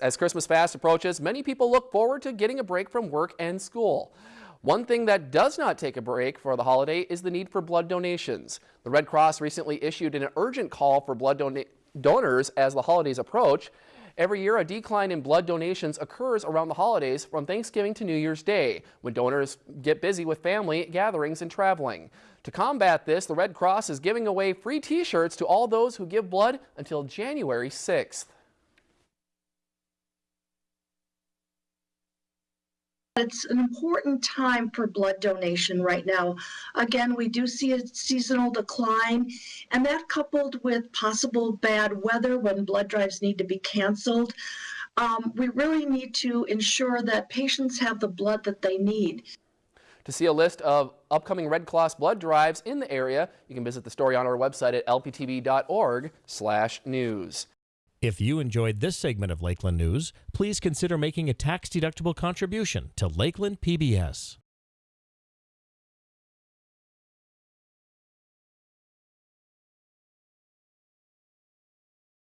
As Christmas fast approaches, many people look forward to getting a break from work and school. One thing that does not take a break for the holiday is the need for blood donations. The Red Cross recently issued an urgent call for blood donors as the holidays approach. Every year, a decline in blood donations occurs around the holidays from Thanksgiving to New Year's Day, when donors get busy with family gatherings and traveling. To combat this, the Red Cross is giving away free t-shirts to all those who give blood until January 6th. It's an important time for blood donation right now. Again, we do see a seasonal decline, and that coupled with possible bad weather when blood drives need to be canceled, um, we really need to ensure that patients have the blood that they need. To see a list of upcoming Red Cross blood drives in the area, you can visit the story on our website at lptv.org/news. If you enjoyed this segment of Lakeland News, please consider making a tax-deductible contribution to Lakeland PBS.